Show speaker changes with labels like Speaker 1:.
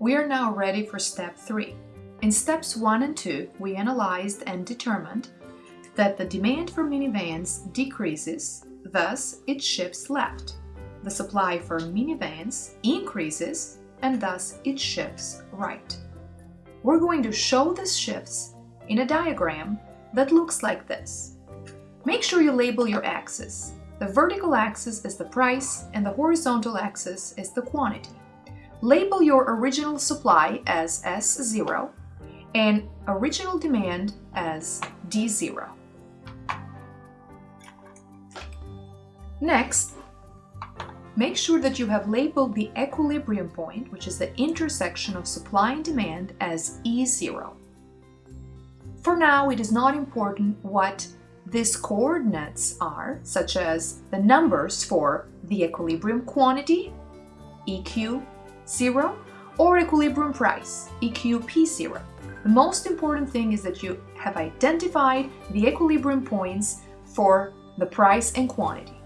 Speaker 1: We are now ready for step 3. In steps 1 and 2, we analyzed and determined that the demand for minivans decreases, thus it shifts left. The supply for minivans increases, and thus it shifts right. We're going to show these shifts in a diagram that looks like this. Make sure you label your axis. The vertical axis is the price and the horizontal axis is the quantity. Label your original supply as S0 and original demand as D0. Next, make sure that you have labeled the equilibrium point, which is the intersection of supply and demand, as E0. For now, it is not important what these coordinates are, such as the numbers for the equilibrium quantity, EQ0, or equilibrium price, EQP0. The most important thing is that you have identified the equilibrium points for the price and quantity.